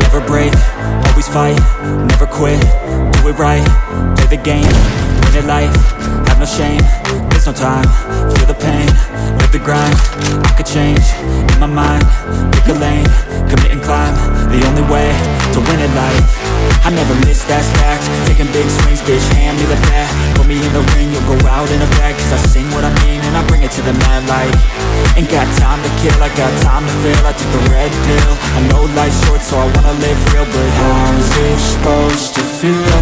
Never break, always fight, never quit, do it right, the game, win it life, have no shame, there's no time, feel the pain, live the grind, I could change, in my mind, pick a lane, commit and climb, the only way, to win it life, I never miss, that's fact, taking big swings, bitch, hand me the bat, put me in the ring, you'll go out in a bag, cause I sing what I mean, and I bring it to the mad light, ain't got time to kill, I got time to feel, I took the red pill, I know life's short, so I wanna live real, but how's it supposed to feel?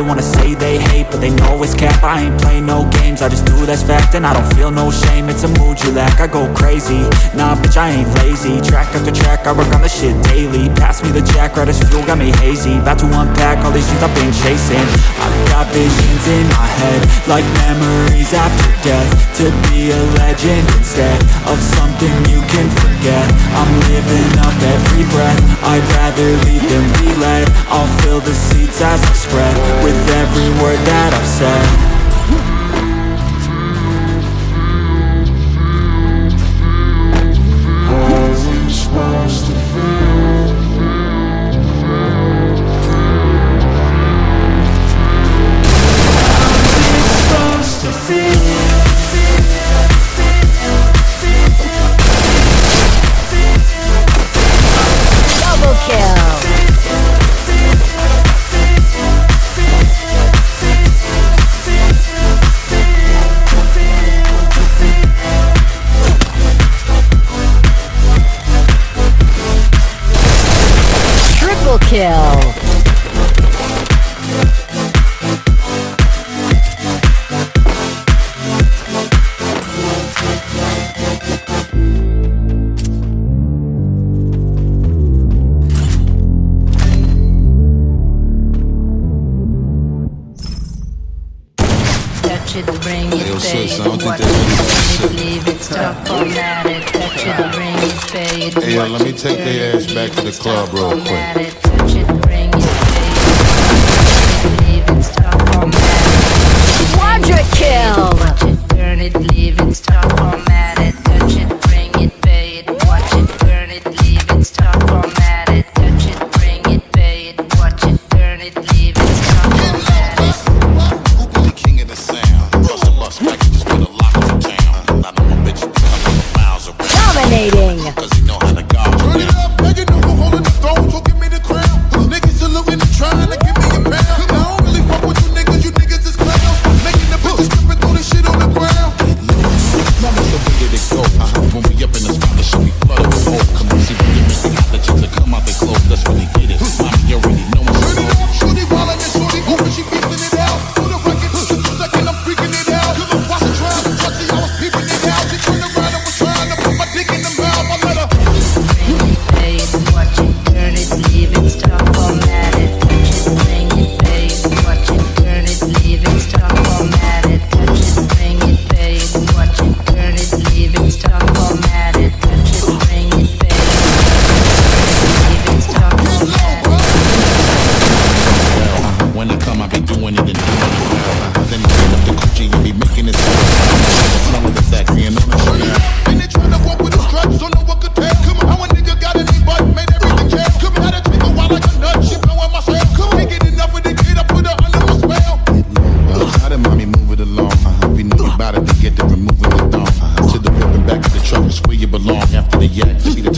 They wanna say they hate, but they know it's cap. I ain't play no games, I just do that's fact And I don't feel no shame, it's a mood you lack I go crazy, nah bitch I ain't lazy. Track after track, I work on the shit daily. Pass me the jack, right as fuel, got me hazy. About to unpack all these things I've been chasing. I've got visions in my head Like memories after death To be a legend instead Of something you can forget. I'm living up every breath. I'd rather lead than be led I'll fill the seats as I spread With every word that I've said kill. Touch it, bring it, Yo, pay sis, it, I don't think watch that's it, really turn it, leave it, stop, format it. Touch it, bring it, pay it, Hey, yo, let me take their ass back to the club real quick. yeah,